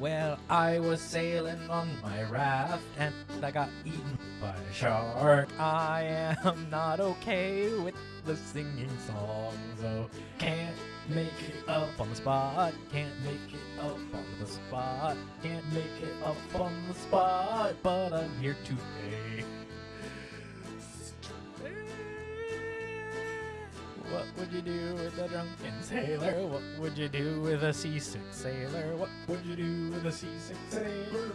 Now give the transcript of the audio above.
Well, I was sailing on my raft and I got eaten by a shark. I am not okay with the singing song, so can't make it up on the spot. Can't make it up on the spot. Can't make it up on the spot, but I'm here today. Would you do with a drunken sailor? What would you do with a seasick sailor? What would you do with a seasick sailor